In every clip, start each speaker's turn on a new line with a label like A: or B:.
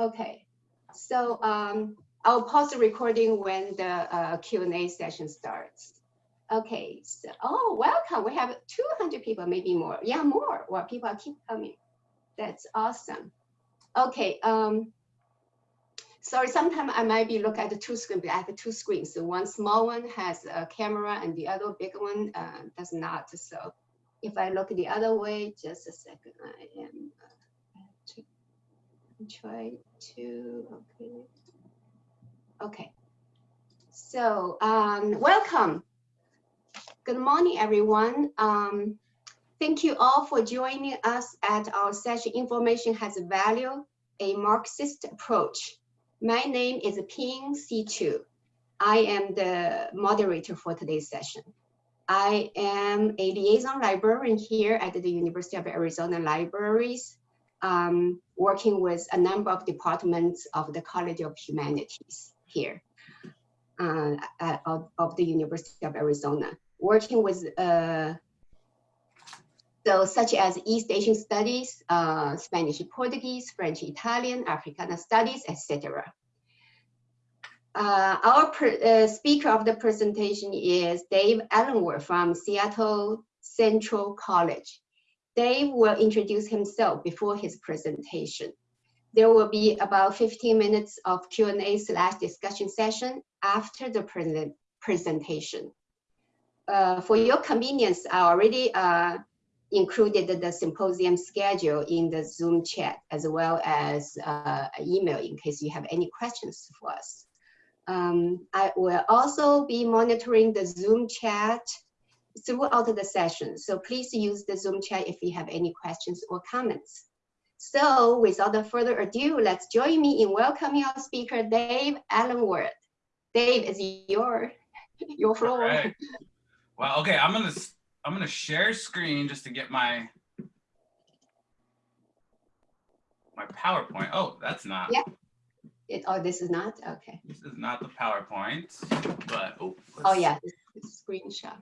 A: Okay, so um, I'll pause the recording when the uh, Q&A session starts. Okay, so, oh, welcome. We have 200 people, maybe more. Yeah, more. Well, people keep coming. That's awesome. Okay, um, sorry, sometimes I might be looking at the two screens, but I have two screens. So one small one has a camera and the other big one uh, does not. So if I look the other way, just a second, I am try to, okay. Okay, so um, welcome. Good morning, everyone. Um, thank you all for joining us at our session, Information Has Value, a Marxist Approach. My name is Ping Situ. I am the moderator for today's session. I am a liaison librarian here at the University of Arizona Libraries, um, working with a number of departments of the College of Humanities here uh, of, of the University of Arizona working with uh, so such as East Asian studies, uh, Spanish, Portuguese, French, Italian, Africana studies, etc. Uh, our uh, speaker of the presentation is Dave Ellenwood from Seattle Central College. Dave will introduce himself before his presentation. There will be about 15 minutes of Q&A slash discussion session after the present presentation uh, for your convenience, I already uh, included the symposium schedule in the Zoom chat as well as uh, email in case you have any questions for us. Um, I will also be monitoring the Zoom chat throughout the session. So please use the Zoom chat if you have any questions or comments. So without further ado, let's join me in welcoming our speaker, Dave Ellenwood. Dave, is your, your floor.
B: Right. Well, okay, I'm gonna I'm gonna share screen just to get my my PowerPoint. Oh, that's not.
A: Yeah. It, oh, this is not okay.
B: This is not the PowerPoint, but oh.
A: Oh yeah, this, this screenshot.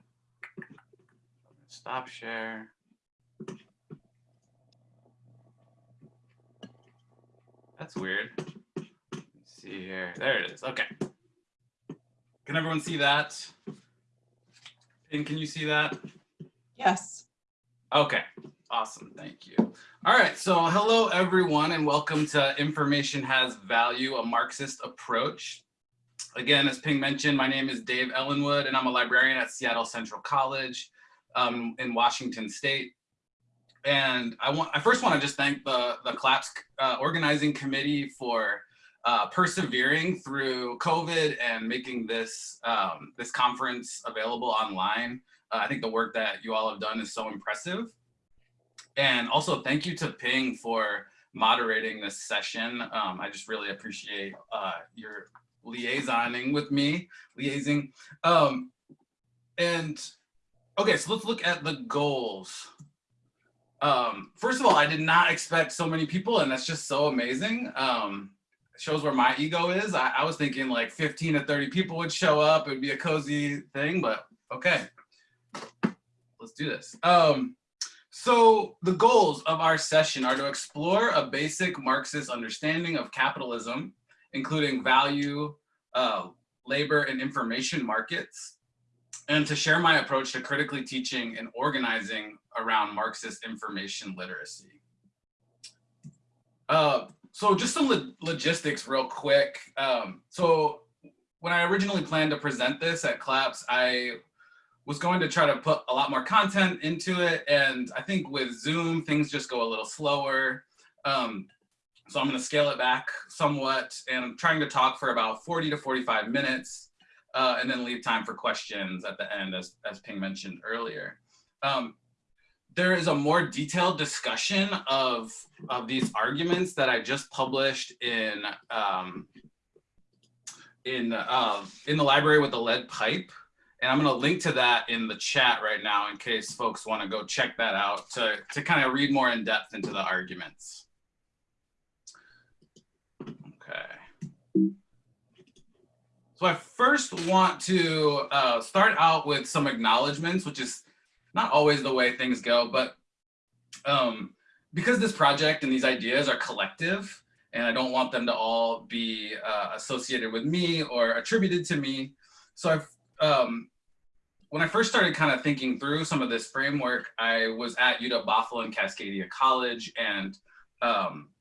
B: Stop share. That's weird. Let's see here. There it is. Okay. Can everyone see that? And can you see that?
C: Yes.
B: Okay, awesome, thank you. All right, so hello everyone and welcome to Information Has Value, a Marxist approach. Again, as Ping mentioned, my name is Dave Ellenwood and I'm a librarian at Seattle Central College um, in Washington State. And I want I first want to just thank the, the CLAPS uh, organizing committee for uh, persevering through COVID and making this um, this conference available online. Uh, I think the work that you all have done is so impressive. And also thank you to Ping for moderating this session. Um, I just really appreciate uh, your liaisoning with me, liaising. Um, and okay, so let's look at the goals. Um, first of all, I did not expect so many people and that's just so amazing. Um, shows where my ego is. I, I was thinking like 15 to 30 people would show up. It would be a cozy thing, but okay, let's do this. Um, so the goals of our session are to explore a basic Marxist understanding of capitalism, including value, uh, labor, and information markets, and to share my approach to critically teaching and organizing around Marxist information literacy. Uh, so just some lo logistics real quick. Um, so when I originally planned to present this at CLAPS, I was going to try to put a lot more content into it. And I think with Zoom, things just go a little slower. Um, so I'm gonna scale it back somewhat and I'm trying to talk for about 40 to 45 minutes uh, and then leave time for questions at the end as, as Ping mentioned earlier. Um, there is a more detailed discussion of, of these arguments that I just published in, um, in, uh, in the library with the lead pipe. And I'm gonna link to that in the chat right now in case folks wanna go check that out to, to kind of read more in depth into the arguments. Okay. So I first want to uh, start out with some acknowledgements, which is not always the way things go, but um, because this project and these ideas are collective, and I don't want them to all be uh, associated with me or attributed to me. So I've, um, when I first started kind of thinking through some of this framework, I was at UW Bothell and Cascadia College and um,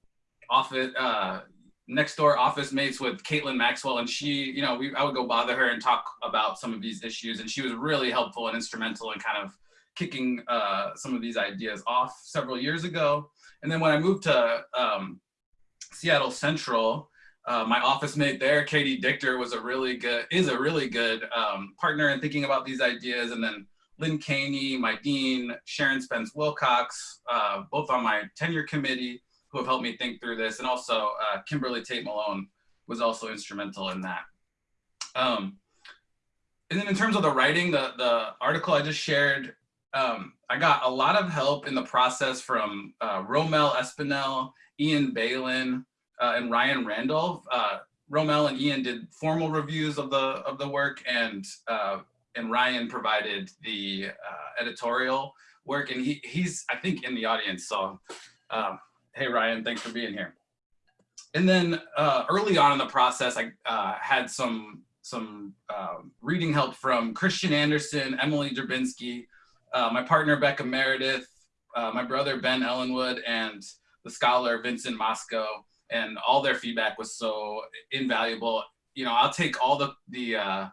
B: office, uh, next door office mates with Caitlin Maxwell and she, you know, we, I would go bother her and talk about some of these issues and she was really helpful and instrumental in kind of kicking uh, some of these ideas off several years ago. And then when I moved to um, Seattle Central, uh, my office mate there, Katie Dichter, was a really good, is a really good um, partner in thinking about these ideas. And then Lynn Caney, my dean, Sharon Spence Wilcox, uh, both on my tenure committee, who have helped me think through this. And also uh, Kimberly Tate Malone was also instrumental in that. Um, and then in terms of the writing, the, the article I just shared, um, I got a lot of help in the process from uh, Romel Espinel, Ian Beilin, uh, and Ryan Randolph. Uh, Romel and Ian did formal reviews of the of the work, and uh, and Ryan provided the uh, editorial work. And he he's I think in the audience. So, um, hey Ryan, thanks for being here. And then uh, early on in the process, I uh, had some some um, reading help from Christian Anderson, Emily Drabinski, my partner Becca Meredith, my brother Ben Ellenwood, and the scholar Vincent Mosco and all their feedback was so invaluable. You know, I'll take all the, the uh,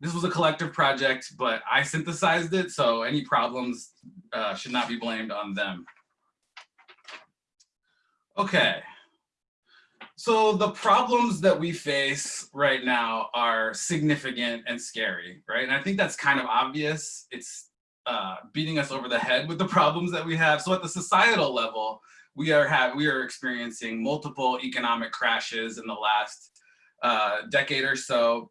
B: this was a collective project, but I synthesized it, so any problems uh, should not be blamed on them. Okay, so the problems that we face right now are significant and scary, right? And I think that's kind of obvious. It's uh, beating us over the head with the problems that we have. So at the societal level, we are have we are experiencing multiple economic crashes in the last uh, decade or so.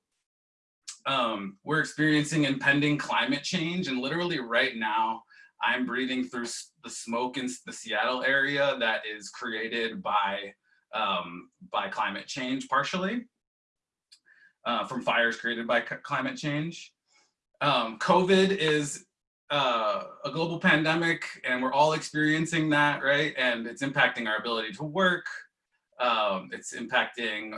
B: Um, we're experiencing impending climate change, and literally right now, I'm breathing through the smoke in the Seattle area that is created by um, by climate change, partially uh, from fires created by climate change. Um, COVID is uh, a global pandemic and we're all experiencing that, right? And it's impacting our ability to work. Um, it's impacting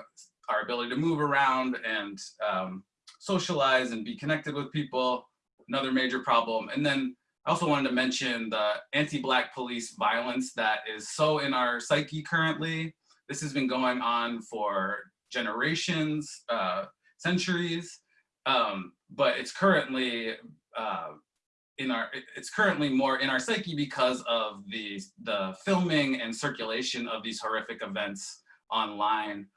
B: our ability to move around and um, socialize and be connected with people, another major problem. And then I also wanted to mention the anti-Black police violence that is so in our psyche currently. This has been going on for generations, uh, centuries, um, but it's currently uh, in our it's currently more in our psyche because of the the filming and circulation of these horrific events online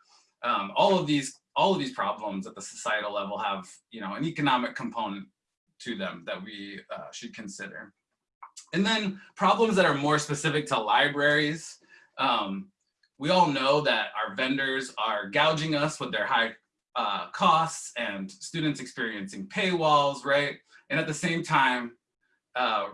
B: um, all of these all of these problems at the societal level have you know an economic component to them that we uh, should consider and then problems that are more specific to libraries um, we all know that our vendors are gouging us with their high uh, costs and students experiencing paywalls, right? And at the same time, uh,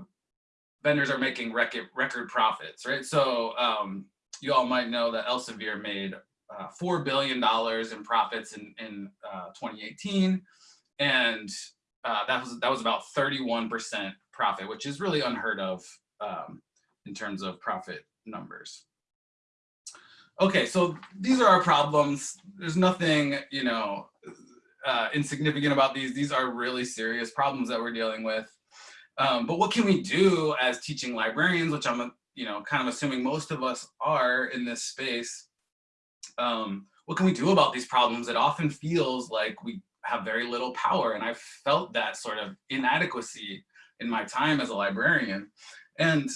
B: vendors are making record, record profits, right? So um, you all might know that Elsevier made uh, $4 billion in profits in, in uh, 2018. And uh, that, was, that was about 31% profit, which is really unheard of um, in terms of profit numbers. Okay, so these are our problems. There's nothing, you know, uh, insignificant about these. These are really serious problems that we're dealing with. Um, but what can we do as teaching librarians, which I'm, you know, kind of assuming most of us are in this space. Um, what can we do about these problems? It often feels like we have very little power. And I felt that sort of inadequacy in my time as a librarian. And,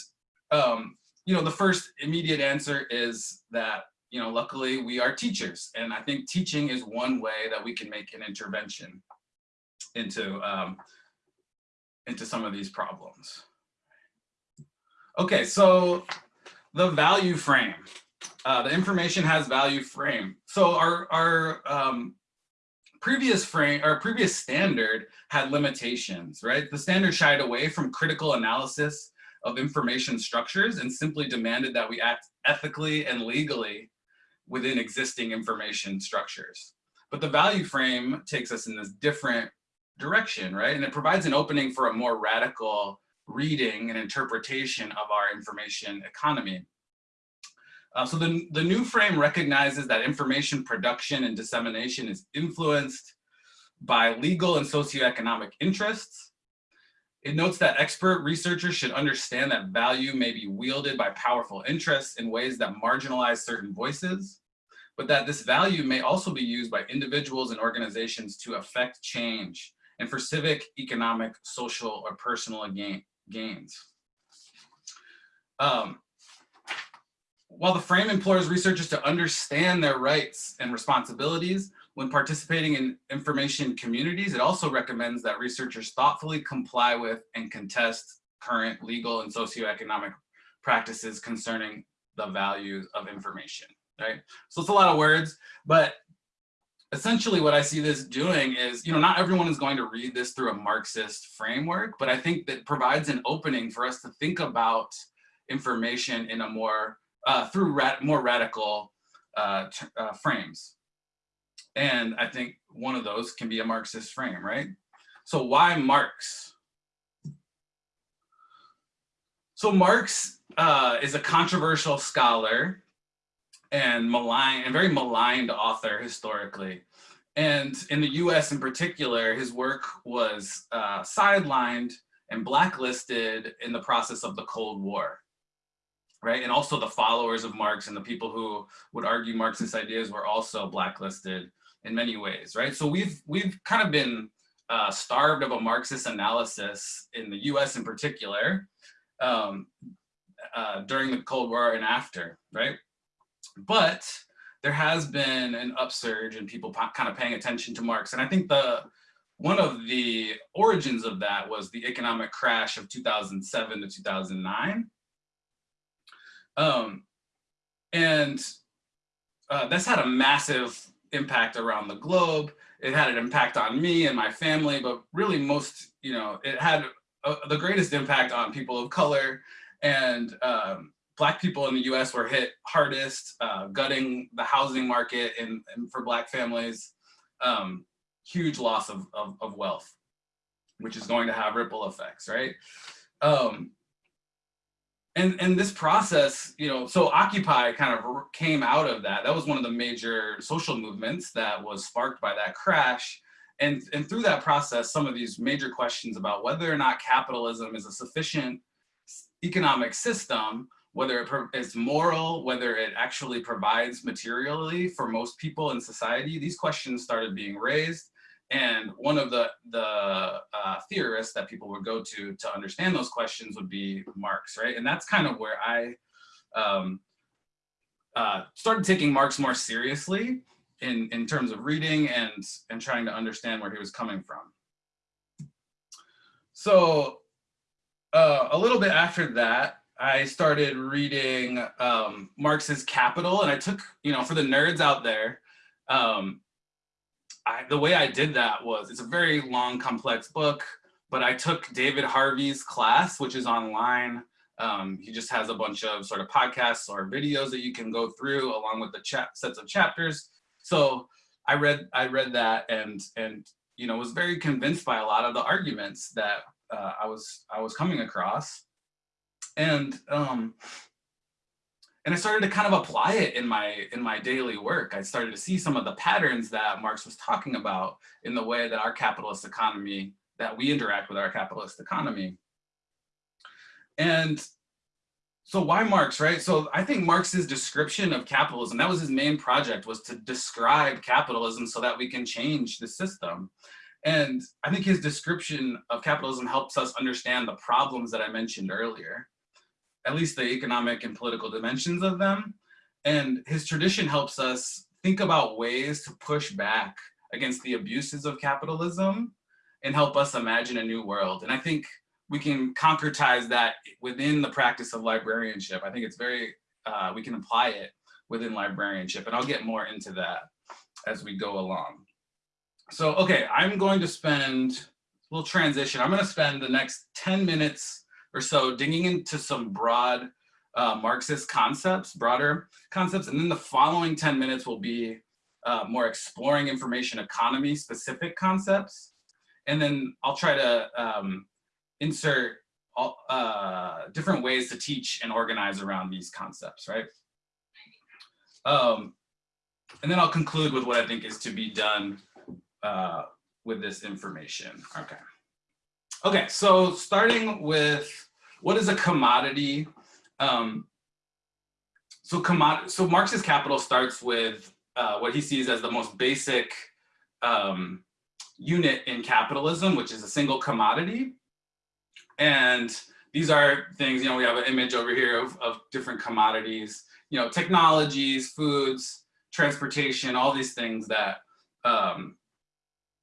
B: um, you know, the first immediate answer is that, you know, luckily we are teachers. And I think teaching is one way that we can make an intervention into um, into some of these problems. Okay, so the value frame. Uh, the information has value frame. So our, our um, previous frame, or previous standard had limitations, right? The standard shied away from critical analysis of information structures and simply demanded that we act ethically and legally within existing information structures. But the value frame takes us in this different direction, right? And it provides an opening for a more radical reading and interpretation of our information economy. Uh, so the, the new frame recognizes that information production and dissemination is influenced by legal and socioeconomic interests. It notes that expert researchers should understand that value may be wielded by powerful interests in ways that marginalize certain voices, but that this value may also be used by individuals and organizations to affect change and for civic, economic, social, or personal gain, gains. Um, while the frame implores researchers to understand their rights and responsibilities when participating in information communities, it also recommends that researchers thoughtfully comply with and contest current legal and socioeconomic practices concerning the values of information, right? So it's a lot of words, but essentially what I see this doing is, you know, not everyone is going to read this through a Marxist framework, but I think that provides an opening for us to think about information in a more, uh, through more radical uh, uh, frames. And I think one of those can be a Marxist frame, right? So why Marx? So Marx uh, is a controversial scholar and maligned and very maligned author historically. And in the US in particular, his work was uh, sidelined and blacklisted in the process of the Cold War. Right, and also the followers of Marx and the people who would argue Marxist ideas were also blacklisted in many ways, right? So we've we've kind of been uh, starved of a Marxist analysis in the U.S. in particular um, uh, during the Cold War and after, right? But there has been an upsurge in people kind of paying attention to Marx. And I think the one of the origins of that was the economic crash of 2007 to 2009. Um, and uh, that's had a massive impact around the globe. It had an impact on me and my family, but really most, you know, it had a, uh, the greatest impact on people of color and um, black people in the US were hit hardest, uh, gutting the housing market and, and for black families, um, huge loss of, of, of, wealth, which is going to have ripple effects, right? Um, and, and this process, you know, so Occupy kind of came out of that. That was one of the major social movements that was sparked by that crash. And, and through that process, some of these major questions about whether or not capitalism is a sufficient economic system whether it's moral, whether it actually provides materially for most people in society, these questions started being raised. And one of the, the uh, theorists that people would go to to understand those questions would be Marx, right? And that's kind of where I um, uh, started taking Marx more seriously in, in terms of reading and, and trying to understand where he was coming from. So uh, a little bit after that, I started reading um, Marx's Capital, and I took, you know, for the nerds out there, um, I, the way I did that was, it's a very long, complex book, but I took David Harvey's class, which is online. Um, he just has a bunch of sort of podcasts or videos that you can go through along with the chat sets of chapters. So I read, I read that and, and, you know, was very convinced by a lot of the arguments that uh, I was, I was coming across and um, and I started to kind of apply it in my in my daily work. I started to see some of the patterns that Marx was talking about in the way that our capitalist economy, that we interact with our capitalist economy. And so why Marx, right? So I think Marx's description of capitalism, that was his main project, was to describe capitalism so that we can change the system. And I think his description of capitalism helps us understand the problems that I mentioned earlier at least the economic and political dimensions of them. And his tradition helps us think about ways to push back against the abuses of capitalism and help us imagine a new world. And I think we can concretize that within the practice of librarianship. I think it's very, uh, we can apply it within librarianship. And I'll get more into that as we go along. So, okay, I'm going to spend, little transition. I'm gonna spend the next 10 minutes or so digging into some broad uh, Marxist concepts, broader concepts, and then the following 10 minutes will be uh, more exploring information economy specific concepts. And then I'll try to um, insert all, uh, different ways to teach and organize around these concepts, right? Um, and then I'll conclude with what I think is to be done uh, with this information. Okay. Okay, so starting with what is a commodity? Um, so commodity, so Marxist capital starts with uh, what he sees as the most basic um, unit in capitalism, which is a single commodity. And these are things, you know, we have an image over here of, of different commodities, you know, technologies, foods, transportation, all these things that um,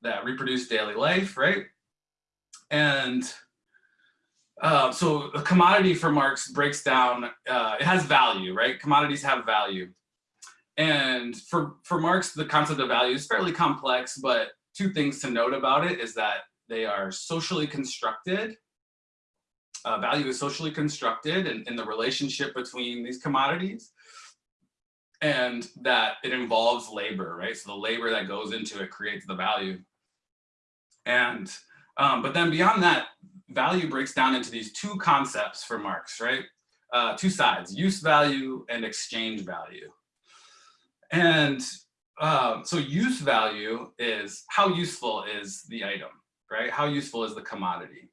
B: that reproduce daily life, right? And uh, so a commodity for Marx breaks down, uh, it has value, right? Commodities have value. And for, for Marx, the concept of value is fairly complex, but two things to note about it is that they are socially constructed. Uh, value is socially constructed in, in the relationship between these commodities and that it involves labor, right? So the labor that goes into it creates the value. And, um, but then beyond that, value breaks down into these two concepts for Marx, right? Uh, two sides, use value and exchange value. And um, so use value is how useful is the item, right? How useful is the commodity?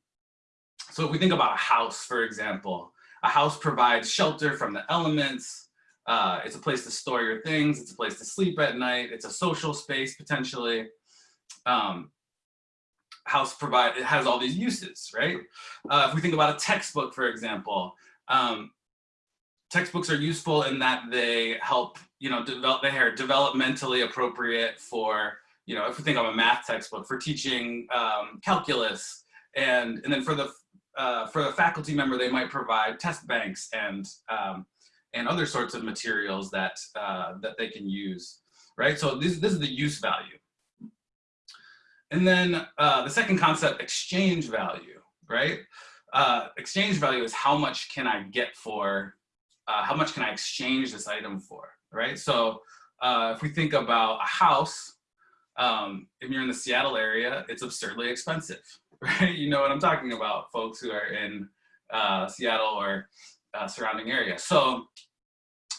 B: So if we think about a house, for example, a house provides shelter from the elements. Uh, it's a place to store your things. It's a place to sleep at night. It's a social space potentially. Um, house provide it has all these uses, right? Uh, if we think about a textbook, for example, um, textbooks are useful in that they help, you know, develop, they are developmentally appropriate for, you know, if we think of a math textbook for teaching um, calculus, and and then for the uh, for the faculty member, they might provide test banks and um, and other sorts of materials that uh, that they can use, right? So this this is the use value. And then uh, the second concept, exchange value, right? Uh, exchange value is how much can I get for, uh, how much can I exchange this item for, right? So uh, if we think about a house, um, if you're in the Seattle area, it's absurdly expensive, right? You know what I'm talking about, folks who are in uh, Seattle or uh, surrounding area. So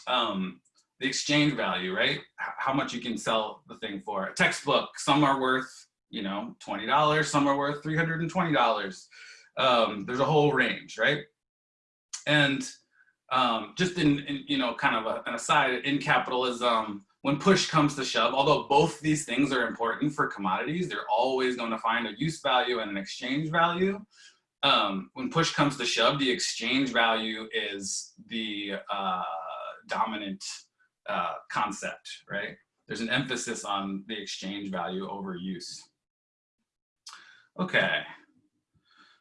B: um, the exchange value, right? H how much you can sell the thing for. A textbook, some are worth you know, $20, some are worth $320. Um, there's a whole range, right? And um, just in, in, you know, kind of a, an aside, in capitalism, when push comes to shove, although both these things are important for commodities, they're always going to find a use value and an exchange value. Um, when push comes to shove, the exchange value is the uh, dominant uh, concept, right? There's an emphasis on the exchange value over use. Okay.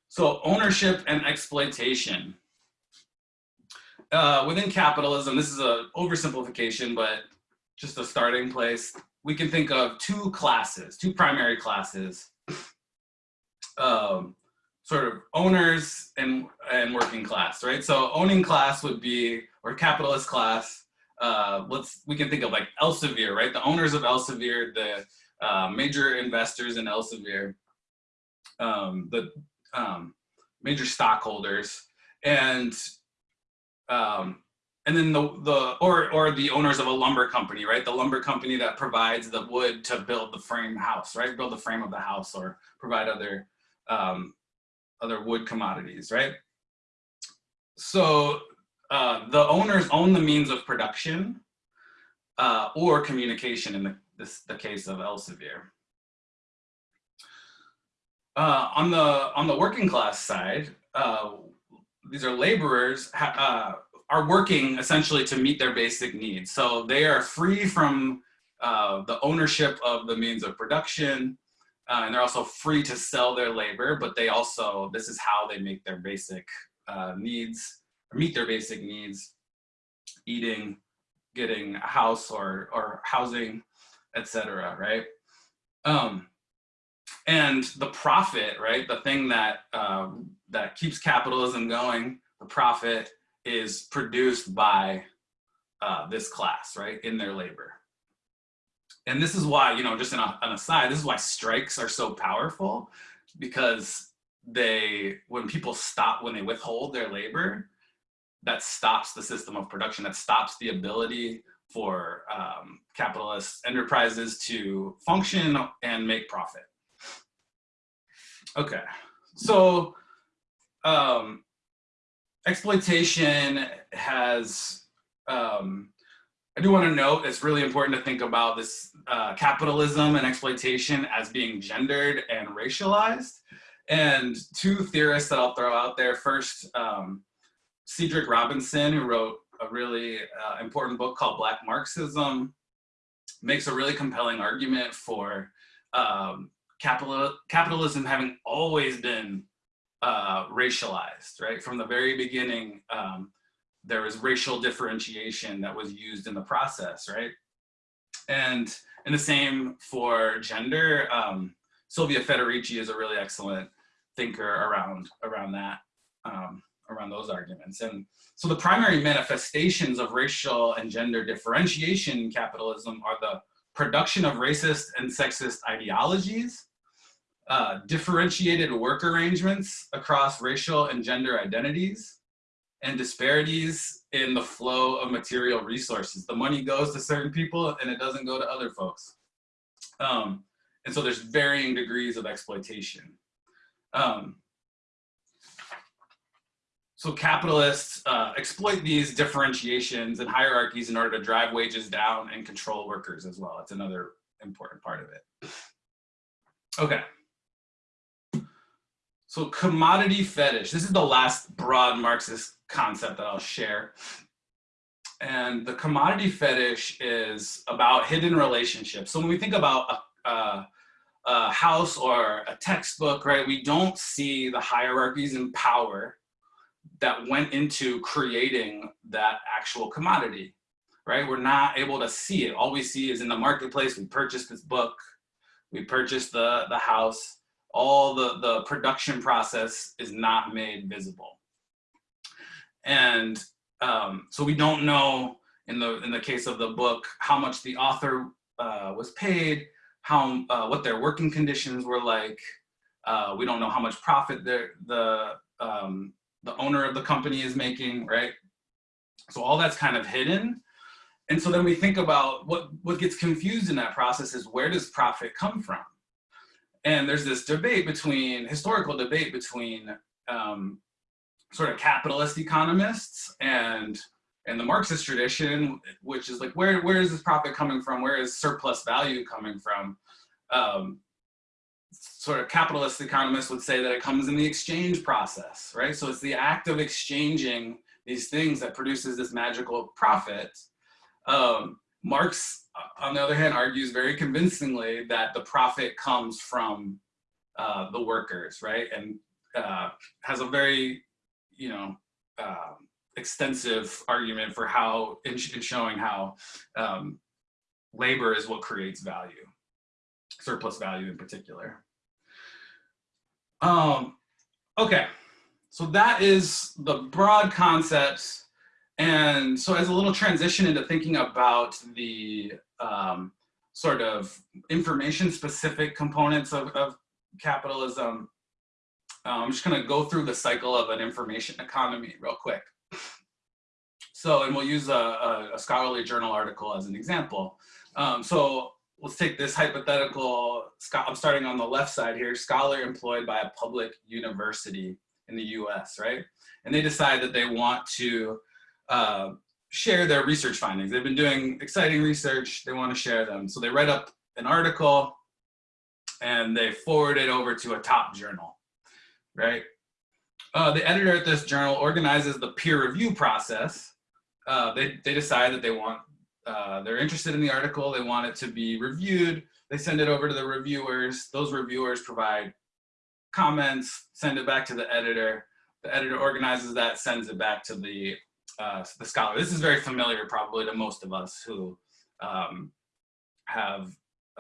B: So ownership and exploitation. Uh, within capitalism, this is a oversimplification, but just a starting place. We can think of two classes, two primary classes, um, sort of owners and, and working class, right? So owning class would be, or capitalist class, uh, let's, we can think of like Elsevier, right? The owners of Elsevier, the uh, major investors in Elsevier um, the um, major stockholders and um, and then the the or or the owners of a lumber company, right? The lumber company that provides the wood to build the frame house, right? Build the frame of the house or provide other um, other wood commodities, right? So uh, the owners own the means of production uh, or communication in the this the case of Elsevier. Uh, on the on the working class side, uh, these are laborers uh, are working essentially to meet their basic needs. So they are free from uh, the ownership of the means of production, uh, and they're also free to sell their labor. But they also this is how they make their basic needs meet their basic needs: eating, getting a house or or housing, etc. Right. Um, and the profit, right? The thing that um, that keeps capitalism going, the profit is produced by uh, this class, right, in their labor. And this is why, you know, just a, an aside, this is why strikes are so powerful because they, when people stop, when they withhold their labor, that stops the system of production, that stops the ability for um, capitalist enterprises to function and make profit. Okay, so um, exploitation has, um, I do want to note it's really important to think about this uh, capitalism and exploitation as being gendered and racialized. And two theorists that I'll throw out there first, um, Cedric Robinson, who wrote a really uh, important book called Black Marxism, makes a really compelling argument for um, capital, capitalism having always been uh, racialized, right? From the very beginning, um, there was racial differentiation that was used in the process, right? And, and the same for gender. Um, Silvia Federici is a really excellent thinker around, around that, um, around those arguments. And so the primary manifestations of racial and gender differentiation in capitalism are the production of racist and sexist ideologies, uh, differentiated work arrangements across racial and gender identities, and disparities in the flow of material resources. The money goes to certain people and it doesn't go to other folks. Um, and so there's varying degrees of exploitation. Um, so capitalists uh, exploit these differentiations and hierarchies in order to drive wages down and control workers as well. It's another important part of it. Okay. So commodity fetish, this is the last broad Marxist concept that I'll share. And the commodity fetish is about hidden relationships. So when we think about a, a, a house or a textbook, right, we don't see the hierarchies and power that went into creating that actual commodity, right? We're not able to see it. All we see is in the marketplace, we purchased this book, we purchased the, the house, all the, the production process is not made visible. And um, so we don't know in the, in the case of the book, how much the author uh, was paid, how, uh, what their working conditions were like. Uh, we don't know how much profit the, um, the owner of the company is making, right? So all that's kind of hidden. And so then we think about what, what gets confused in that process is where does profit come from? And there's this debate between, historical debate between um, sort of capitalist economists and and the Marxist tradition, which is like, where, where is this profit coming from? Where is surplus value coming from? Um, sort of capitalist economists would say that it comes in the exchange process, right? So it's the act of exchanging these things that produces this magical profit. Um, Marx, on the other hand, argues very convincingly that the profit comes from uh, the workers, right? And uh, has a very you know, uh, extensive argument for how, in, in showing how um, labor is what creates value, surplus value in particular. Um, okay, so that is the broad concepts. And so as a little transition into thinking about the um, sort of information specific components of, of capitalism, um, I'm just gonna go through the cycle of an information economy real quick. So, and we'll use a, a, a scholarly journal article as an example. Um, so let's take this hypothetical, I'm starting on the left side here, scholar employed by a public university in the US, right? And they decide that they want to uh, share their research findings. They've been doing exciting research, they wanna share them. So they write up an article and they forward it over to a top journal right? Uh, the editor at this journal organizes the peer review process. Uh, they, they decide that they want, uh, they're interested in the article, they want it to be reviewed, they send it over to the reviewers, those reviewers provide comments, send it back to the editor, the editor organizes that, sends it back to the, uh, the scholar. This is very familiar probably to most of us who um, have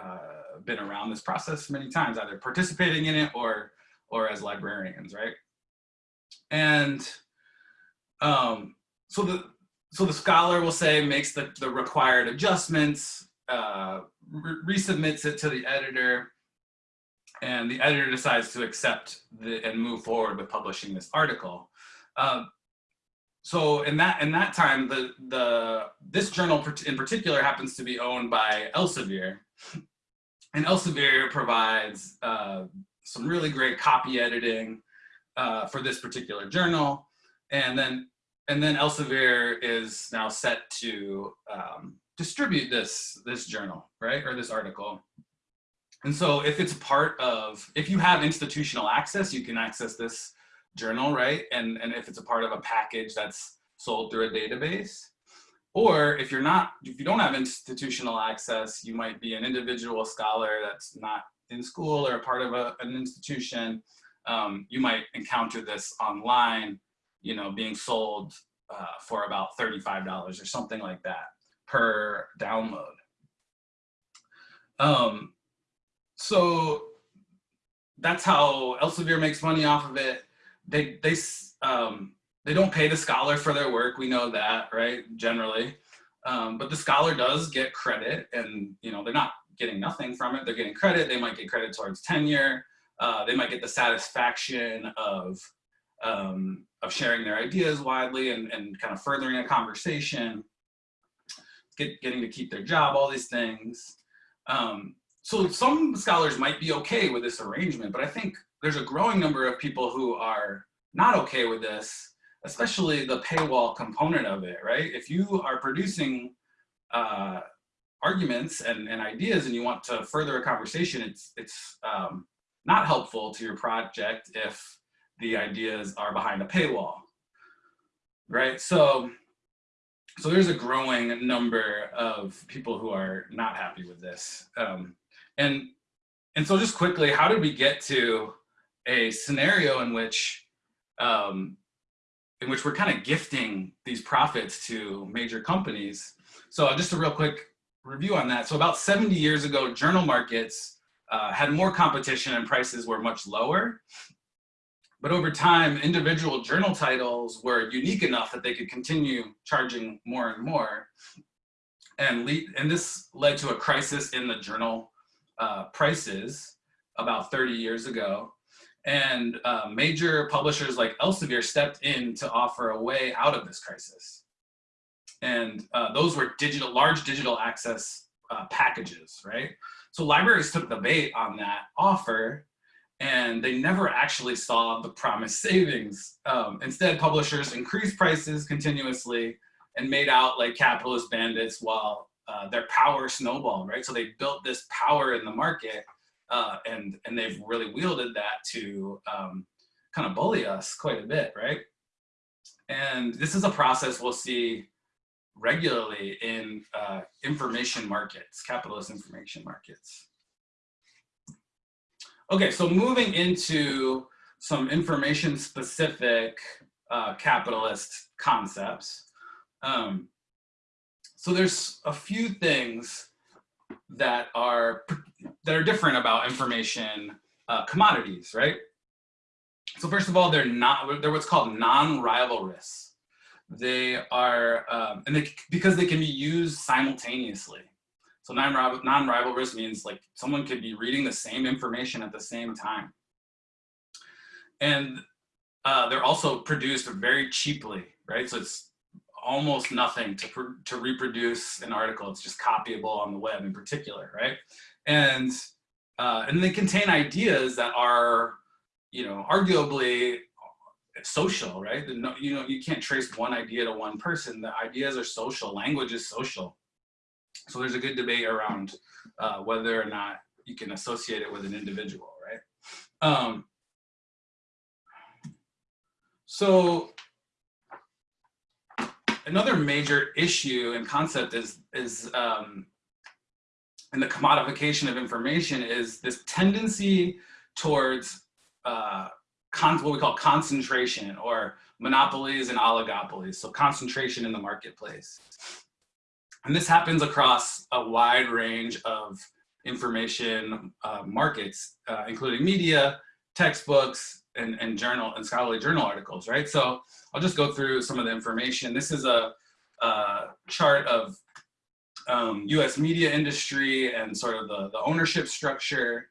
B: uh, been around this process many times, either participating in it or or as librarians, right? And um, so the so the scholar will say makes the, the required adjustments, uh, re resubmits it to the editor, and the editor decides to accept the, and move forward with publishing this article. Um, so in that in that time, the the this journal in particular happens to be owned by Elsevier, and Elsevier provides uh, some really great copy editing uh, for this particular journal, and then and then Elsevier is now set to um, distribute this this journal, right, or this article. And so if it's part of, if you have institutional access, you can access this journal, right? And, and if it's a part of a package that's sold through a database, or if you're not, if you don't have institutional access, you might be an individual scholar that's not in school or a part of a, an institution. Um, you might encounter this online, you know, being sold uh, for about $35 or something like that per download. Um, so that's how Elsevier makes money off of it. They they um, they don't pay the scholar for their work. We know that, right? Generally, um, but the scholar does get credit, and you know they're not getting nothing from it. They're getting credit. They might get credit towards tenure. Uh, they might get the satisfaction of um, of sharing their ideas widely and, and kind of furthering a conversation, get, getting to keep their job, all these things. Um, so some scholars might be okay with this arrangement, but I think there's a growing number of people who are not okay with this, especially the paywall component of it, right? If you are producing uh, arguments and, and ideas and you want to further a conversation, it's, it's um, not helpful to your project if the ideas are behind a paywall, right? So, so there's a growing number of people who are not happy with this. Um, and, and so just quickly, how did we get to a scenario in which, um, in which we're kind of gifting these profits to major companies? So just a real quick review on that. So about 70 years ago, journal markets uh, had more competition and prices were much lower. But over time, individual journal titles were unique enough that they could continue charging more and more. And, lead, and this led to a crisis in the journal uh, prices about 30 years ago. And uh, major publishers like Elsevier stepped in to offer a way out of this crisis. And uh, those were digital, large digital access uh, packages, right? So libraries took the bait on that offer and they never actually saw the promised savings. Um, instead, publishers increased prices continuously and made out like capitalist bandits while uh, their power snowballed, right? So they built this power in the market uh, and, and they've really wielded that to um, kind of bully us quite a bit, right? And this is a process we'll see regularly in uh, information markets, capitalist information markets. Okay, so moving into some information specific uh, capitalist concepts. Um, so there's a few things that are that are different about information uh, commodities, right? So first of all, they're not they're what's called non-rivalrous. They are um, and they, because they can be used simultaneously. So non-rivalrous means like someone could be reading the same information at the same time. And uh, they're also produced very cheaply, right? So it's almost nothing to, to reproduce an article. It's just copyable on the web in particular, right? And, uh, and they contain ideas that are, you know, arguably social, right? No, you know, you can't trace one idea to one person. The ideas are social, language is social. So there's a good debate around uh, whether or not you can associate it with an individual, right? Um, so another major issue and concept is, is um, in the commodification of information is this tendency towards uh, what we call concentration or monopolies and oligopolies. So concentration in the marketplace. And this happens across a wide range of information uh, markets, uh, including media, textbooks, and, and journal and scholarly journal articles, right? So I'll just go through some of the information. This is a, a chart of um, US media industry and sort of the, the ownership structure.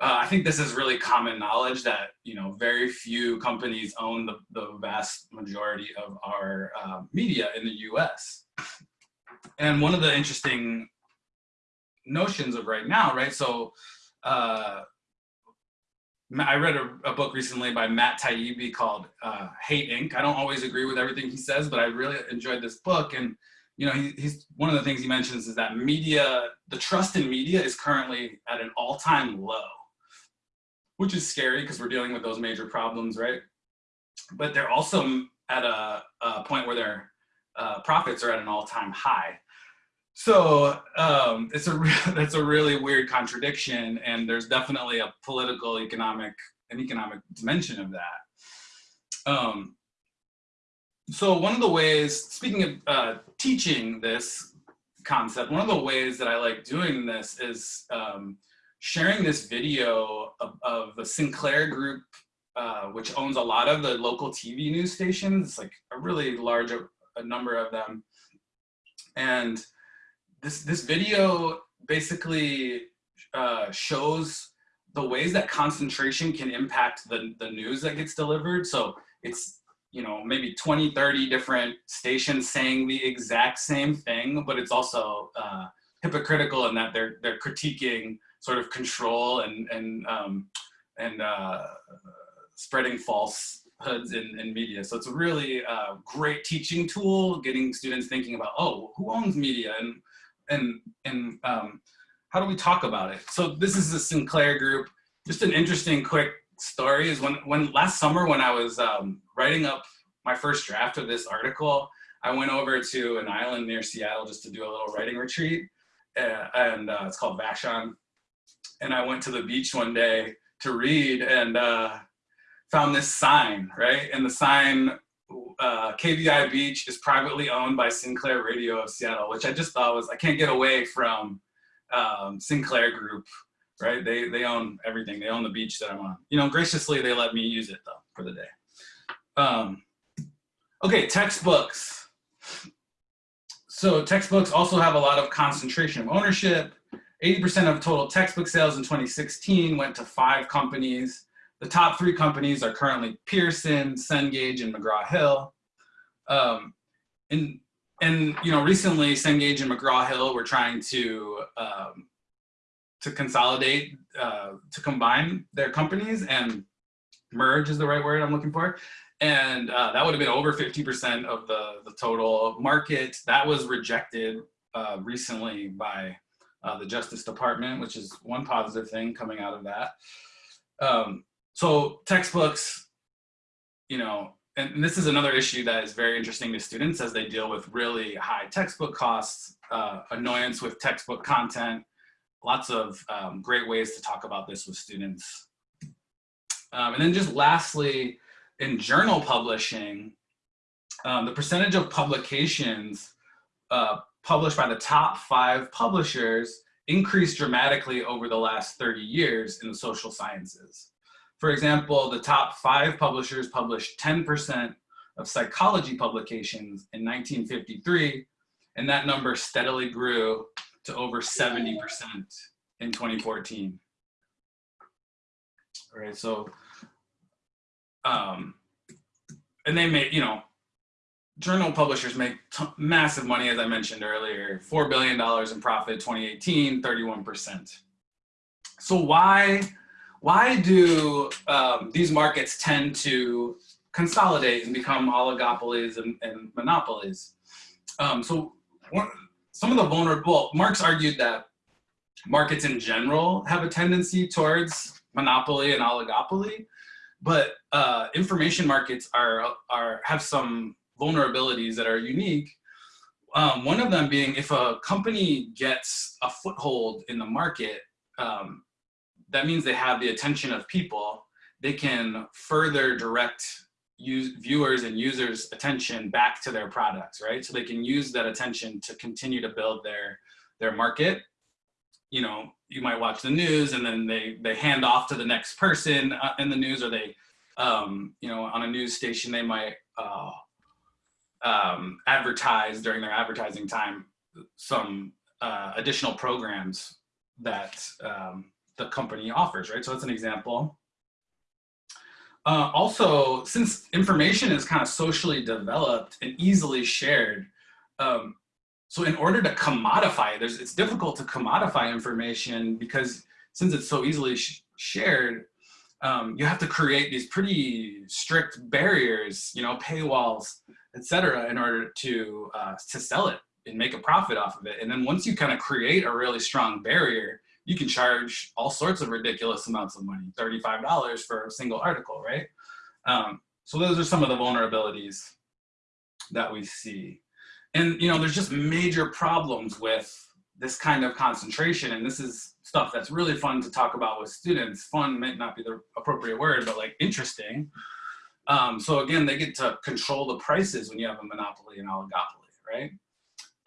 B: uh, I think this is really common knowledge that you know very few companies own the, the vast majority of our uh, media in the U.S. And one of the interesting notions of right now, right? So uh, I read a, a, book recently by Matt Taibbi called uh, Hate Inc. I don't always agree with everything he says, but I really enjoyed this book. And you know, he, he's one of the things he mentions is that media, the trust in media is currently at an all-time low, which is scary because we're dealing with those major problems, right? But they're also at a, a point where their uh, profits are at an all-time high. So um, it's a that's a really weird contradiction, and there's definitely a political, economic, an economic dimension of that. Um, so one of the ways, speaking of uh, teaching this concept, one of the ways that I like doing this is um, sharing this video of, of the Sinclair Group, uh, which owns a lot of the local TV news stations. It's like a really large a number of them. And this, this video basically uh, shows the ways that concentration can impact the, the news that gets delivered. So it's you know, maybe 20, 30 different stations saying the exact same thing, but it's also uh, hypocritical in that they're, they're critiquing sort of control and, and, um, and uh, spreading falsehoods in, in media. So it's a really uh, great teaching tool, getting students thinking about, oh, who owns media and, and, and um, how do we talk about it? So this is the Sinclair group. Just an interesting quick story is when, when last summer when I was um, writing up my first draft of this article, I went over to an island near Seattle just to do a little writing retreat. Uh, and uh, it's called Vashon. And I went to the beach one day to read and uh, found this sign, right? And the sign, uh, KVI Beach is privately owned by Sinclair Radio of Seattle, which I just thought was, I can't get away from um, Sinclair Group right? They, they own everything. They own the beach that I'm on. You know, graciously, they let me use it though for the day. Um, okay, textbooks. So textbooks also have a lot of concentration of ownership. 80% of total textbook sales in 2016 went to five companies. The top three companies are currently Pearson, Cengage, and McGraw-Hill. Um, and, and, you know, recently Cengage and McGraw-Hill were trying to um, to consolidate, uh, to combine their companies and merge is the right word I'm looking for. And uh, that would have been over 50% of the, the total market. That was rejected uh, recently by uh, the Justice Department, which is one positive thing coming out of that. Um, so textbooks, you know, and this is another issue that is very interesting to students as they deal with really high textbook costs, uh, annoyance with textbook content, lots of um, great ways to talk about this with students. Um, and then just lastly, in journal publishing, um, the percentage of publications uh, published by the top five publishers increased dramatically over the last 30 years in the social sciences. For example, the top five publishers published 10% of psychology publications in 1953, and that number steadily grew to over 70% in 2014. All right, so, um, and they make, you know, journal publishers make massive money, as I mentioned earlier, $4 billion in profit, 2018, 31%. So why, why do um, these markets tend to consolidate and become oligopolies and, and monopolies? Um, so one, some of the vulnerable, Marx argued that markets in general have a tendency towards monopoly and oligopoly, but uh, information markets are, are, have some vulnerabilities that are unique. Um, one of them being if a company gets a foothold in the market, um, that means they have the attention of people. They can further direct use, viewers and users attention back to their products, right? So they can use that attention to continue to build their, their market. You know, you might watch the news and then they, they hand off to the next person uh, in the news or they, um, you know, on a news station, they might uh, um, advertise during their advertising time some uh, additional programs that um, the company offers, right? So that's an example. Uh, also, since information is kind of socially developed and easily shared, um, so in order to commodify it, it's difficult to commodify information because since it's so easily sh shared, um, you have to create these pretty strict barriers, you know, paywalls, etc., in order to uh, to sell it and make a profit off of it. And then once you kind of create a really strong barrier, you can charge all sorts of ridiculous amounts of money, $35 for a single article, right? Um, so those are some of the vulnerabilities that we see. And, you know, there's just major problems with this kind of concentration. And this is stuff that's really fun to talk about with students. Fun might not be the appropriate word, but like interesting. Um, so again, they get to control the prices when you have a monopoly and oligopoly, right?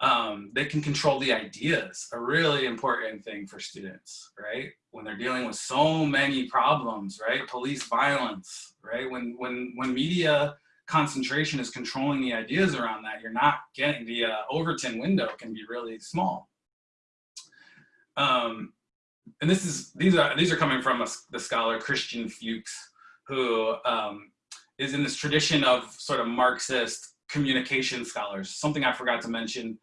B: Um, they can control the ideas, a really important thing for students, right? When they're dealing with so many problems, right? Police violence, right? When, when, when media concentration is controlling the ideas around that, you're not getting the uh, Overton window can be really small. Um, and this is, these are, these are coming from a, the scholar Christian Fuchs, who um, is in this tradition of sort of Marxist communication scholars. Something I forgot to mention,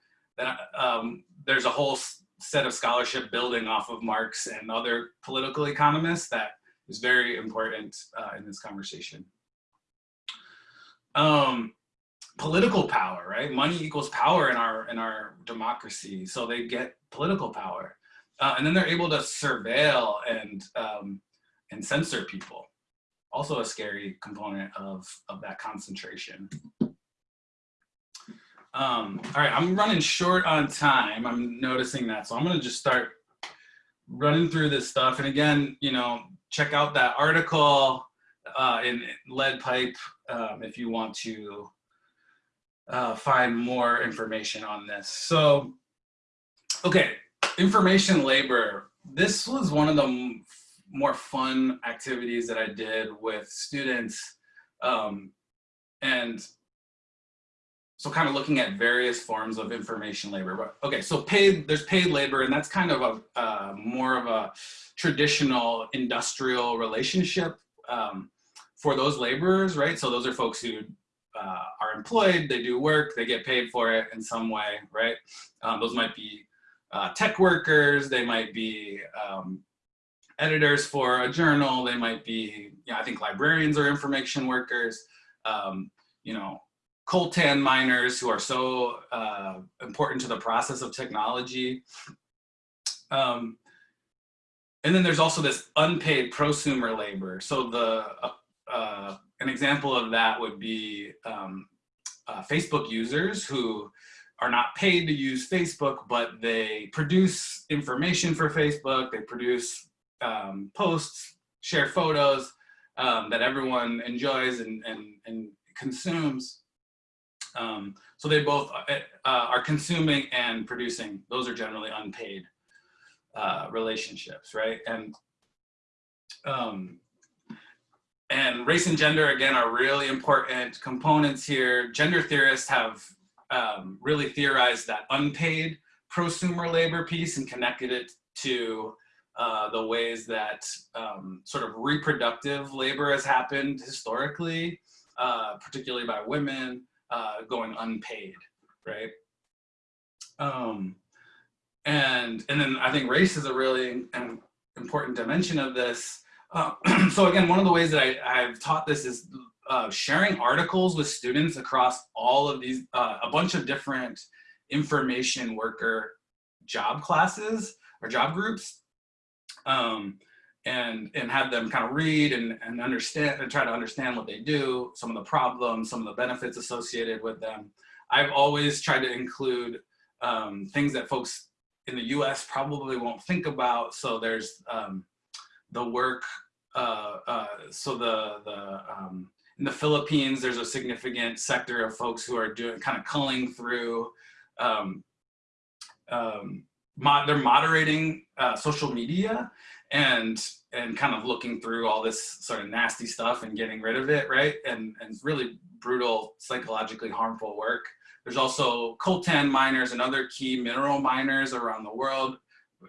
B: um, there's a whole set of scholarship building off of Marx and other political economists that is very important uh, in this conversation. Um, political power, right? Money equals power in our in our democracy, so they get political power, uh, and then they're able to surveil and um, and censor people. Also, a scary component of of that concentration. Um, all right, I'm running short on time. I'm noticing that. So I'm going to just start running through this stuff. And again, you know, check out that article uh, in Lead Pipe um, if you want to uh, find more information on this. So, okay, information labor. This was one of the more fun activities that I did with students. Um, and so kind of looking at various forms of information labor. Okay, so paid, there's paid labor and that's kind of a uh, more of a traditional industrial relationship um, for those laborers, right? So those are folks who uh, are employed, they do work, they get paid for it in some way, right? Um, those might be uh, tech workers, they might be um, editors for a journal, they might be, you know, I think librarians are information workers, um, you know, coltan miners who are so uh, important to the process of technology. Um, and then there's also this unpaid prosumer labor. So the uh, uh, an example of that would be um, uh, Facebook users who are not paid to use Facebook, but they produce information for Facebook. They produce um, posts, share photos um, that everyone enjoys and, and, and consumes. Um, so they both uh, uh, are consuming and producing. Those are generally unpaid uh, relationships, right? And um, and race and gender, again, are really important components here. Gender theorists have um, really theorized that unpaid prosumer labor piece and connected it to uh, the ways that um, sort of reproductive labor has happened historically, uh, particularly by women, uh, going unpaid, right? Um, and and then I think race is a really important dimension of this. Uh, so again, one of the ways that I, I've taught this is uh, sharing articles with students across all of these, uh, a bunch of different information worker job classes or job groups. Um, and and have them kind of read and, and understand and try to understand what they do, some of the problems, some of the benefits associated with them. I've always tried to include um, things that folks in the US probably won't think about. So there's um, the work, uh, uh, so the, the um, in the Philippines, there's a significant sector of folks who are doing kind of culling through um, um, they're moderating uh, social media and and kind of looking through all this sort of nasty stuff and getting rid of it, right? And and really brutal, psychologically harmful work. There's also coltan miners and other key mineral miners around the world,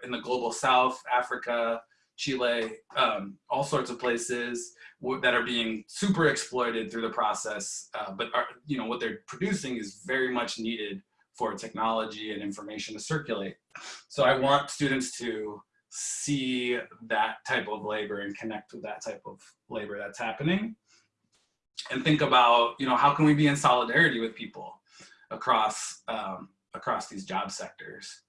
B: in the global south, Africa, Chile, um, all sorts of places that are being super exploited through the process, uh, but are, you know what they're producing is very much needed for technology and information to circulate. So I want students to see that type of labor and connect with that type of labor that's happening and think about, you know, how can we be in solidarity with people across, um, across these job sectors.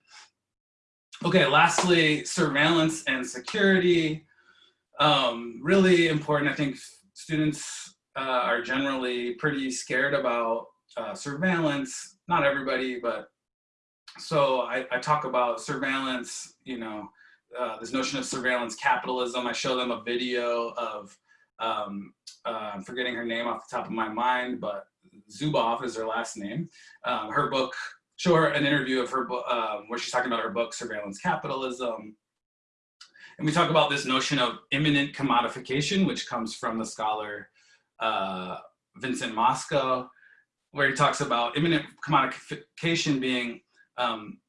B: Okay, lastly, surveillance and security. Um, really important, I think students uh, are generally pretty scared about uh, surveillance, not everybody, but so I, I talk about surveillance, you know, uh, this notion of surveillance capitalism. I show them a video of, um, uh, I'm forgetting her name off the top of my mind, but Zuboff is her last name. Um, her book, show her an interview of her book, um, where she's talking about her book, Surveillance Capitalism. And we talk about this notion of immanent commodification, which comes from the scholar uh, Vincent Mosco, where he talks about immanent commodification being um,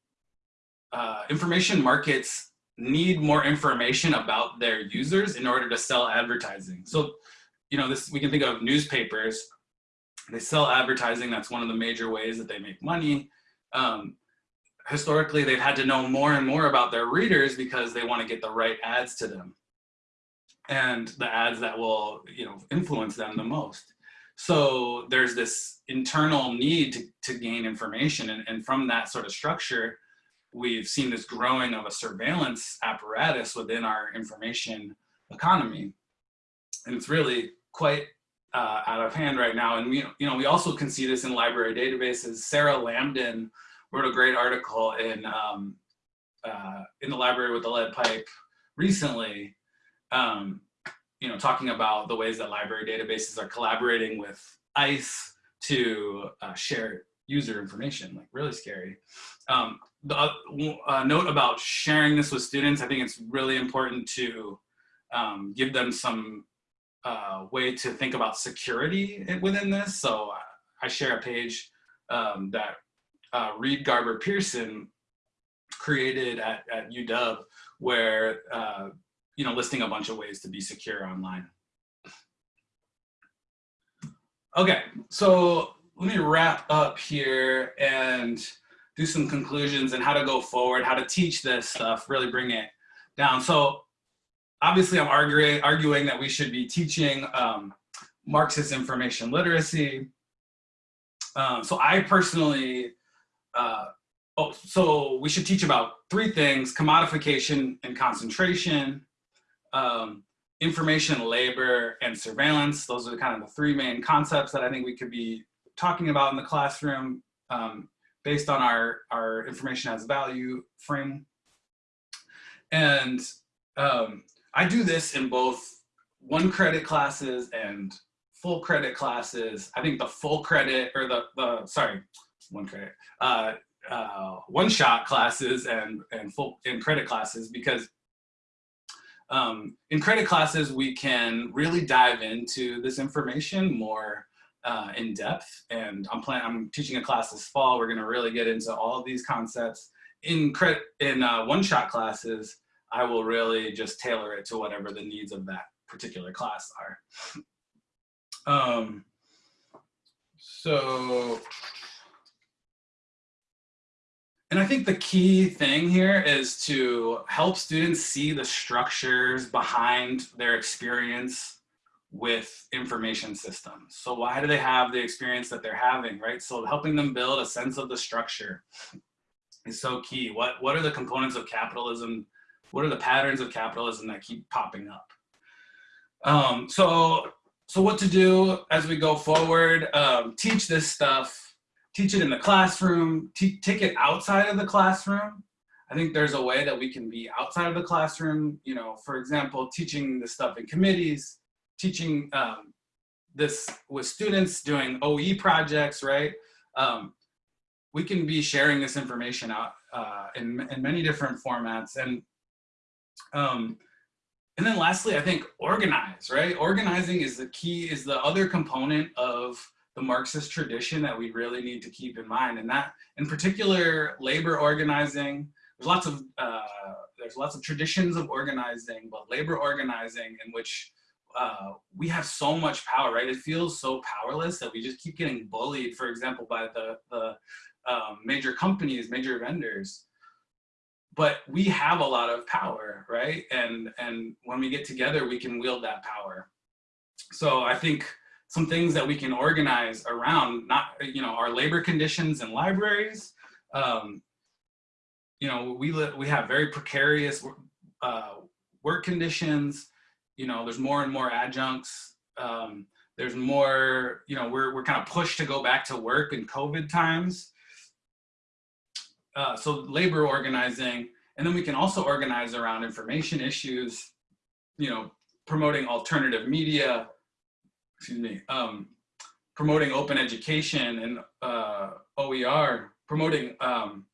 B: uh, information markets need more information about their users in order to sell advertising. So, you know, this we can think of newspapers. They sell advertising. That's one of the major ways that they make money. Um, historically, they've had to know more and more about their readers because they want to get the right ads to them and the ads that will, you know, influence them the most. So there's this internal need to, to gain information. And, and from that sort of structure, we've seen this growing of a surveillance apparatus within our information economy. And it's really quite uh, out of hand right now. And we, you know, we also can see this in library databases. Sarah Lamdan wrote a great article in, um, uh, in the library with the lead pipe recently, um, you know, talking about the ways that library databases are collaborating with ICE to uh, share user information, like really scary. Um, the uh, uh, note about sharing this with students, I think it's really important to um, give them some uh, way to think about security within this. So uh, I share a page um, that uh, Reed Garber Pearson created at, at UW where, uh, you know, listing a bunch of ways to be secure online. Okay, so let me wrap up here and do some conclusions and how to go forward, how to teach this stuff, really bring it down. So obviously I'm arguing, arguing that we should be teaching um, Marxist information literacy. Um, so I personally, uh, oh, so we should teach about three things, commodification and concentration, um, information labor and surveillance. Those are kind of the three main concepts that I think we could be talking about in the classroom um, based on our, our information has value frame. And um, I do this in both one credit classes and full credit classes. I think the full credit or the, the sorry, one credit, uh, uh, one shot classes and, and full in credit classes because um, in credit classes, we can really dive into this information more uh, in depth. And I'm planning, I'm teaching a class this fall. We're gonna really get into all of these concepts. In in uh, one-shot classes, I will really just tailor it to whatever the needs of that particular class are. Um, so, and I think the key thing here is to help students see the structures behind their experience with information systems. So why do they have the experience that they're having, right? So helping them build a sense of the structure is so key. What, what are the components of capitalism? What are the patterns of capitalism that keep popping up? Um, so, so what to do as we go forward, um, teach this stuff, teach it in the classroom, take it outside of the classroom. I think there's a way that we can be outside of the classroom, you know, for example, teaching this stuff in committees, teaching um, this with students doing OE projects, right? Um, we can be sharing this information out uh, in, in many different formats. And, um, and then lastly, I think organize, right? Organizing is the key, is the other component of the Marxist tradition that we really need to keep in mind. And that, in particular, labor organizing, there's lots of uh, there's lots of traditions of organizing, but labor organizing in which uh, we have so much power, right? It feels so powerless that we just keep getting bullied, for example, by the, the um, major companies, major vendors. But we have a lot of power, right? And, and when we get together, we can wield that power. So I think some things that we can organize around, not, you know, our labor conditions in libraries, um, you know, we, live, we have very precarious uh, work conditions, you know, there's more and more adjuncts. Um, there's more, you know, we're, we're kind of pushed to go back to work in COVID times. Uh, so labor organizing, and then we can also organize around information issues, you know, promoting alternative media, excuse me, um, promoting open education and uh, OER, promoting um,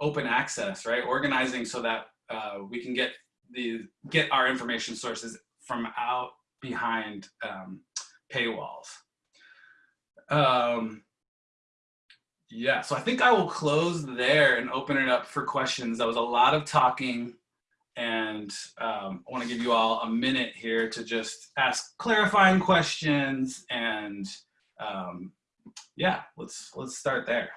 B: open access, right? Organizing so that uh, we can get the get our information sources from out behind um, paywalls. Um, yeah, so I think I will close there and open it up for questions. That was a lot of talking and um, I wanna give you all a minute here to just ask clarifying questions and um, yeah, let's, let's start there.